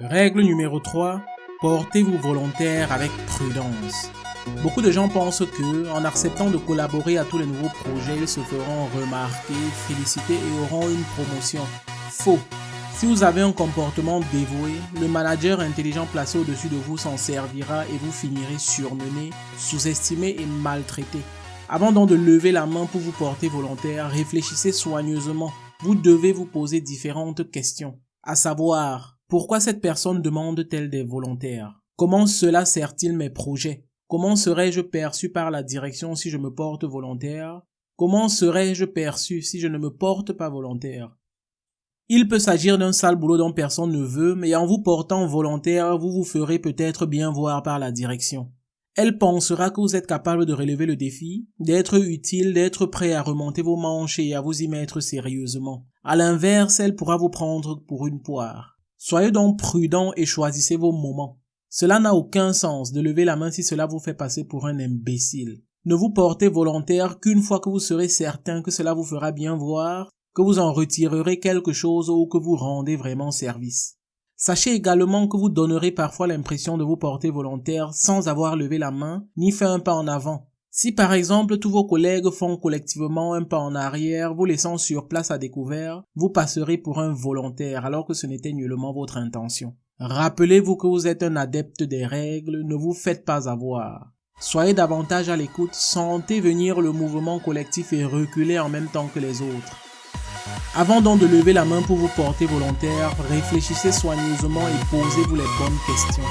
Règle numéro 3. Portez-vous volontaire avec prudence. Beaucoup de gens pensent que, en acceptant de collaborer à tous les nouveaux projets, ils se feront remarquer, féliciter et auront une promotion. Faux. Si vous avez un comportement dévoué, le manager intelligent placé au-dessus de vous s'en servira et vous finirez surmené, sous-estimé et maltraité. Avant donc de lever la main pour vous porter volontaire, réfléchissez soigneusement. Vous devez vous poser différentes questions, à savoir pourquoi cette personne demande-t-elle des volontaires? Comment cela sert-il mes projets? Comment serais-je perçu par la direction si je me porte volontaire? Comment serais-je perçu si je ne me porte pas volontaire? Il peut s'agir d'un sale boulot dont personne ne veut, mais en vous portant volontaire, vous vous ferez peut-être bien voir par la direction. Elle pensera que vous êtes capable de relever le défi, d'être utile, d'être prêt à remonter vos manches et à vous y mettre sérieusement. À l'inverse, elle pourra vous prendre pour une poire. Soyez donc prudent et choisissez vos moments. Cela n'a aucun sens de lever la main si cela vous fait passer pour un imbécile. Ne vous portez volontaire qu'une fois que vous serez certain que cela vous fera bien voir, que vous en retirerez quelque chose ou que vous rendez vraiment service. Sachez également que vous donnerez parfois l'impression de vous porter volontaire sans avoir levé la main ni fait un pas en avant. Si par exemple tous vos collègues font collectivement un pas en arrière, vous laissant sur place à découvert, vous passerez pour un volontaire alors que ce n'était nullement votre intention. Rappelez-vous que vous êtes un adepte des règles, ne vous faites pas avoir. Soyez davantage à l'écoute, sentez venir le mouvement collectif et reculez en même temps que les autres. Avant donc de lever la main pour vous porter volontaire, réfléchissez soigneusement et posez-vous les bonnes questions.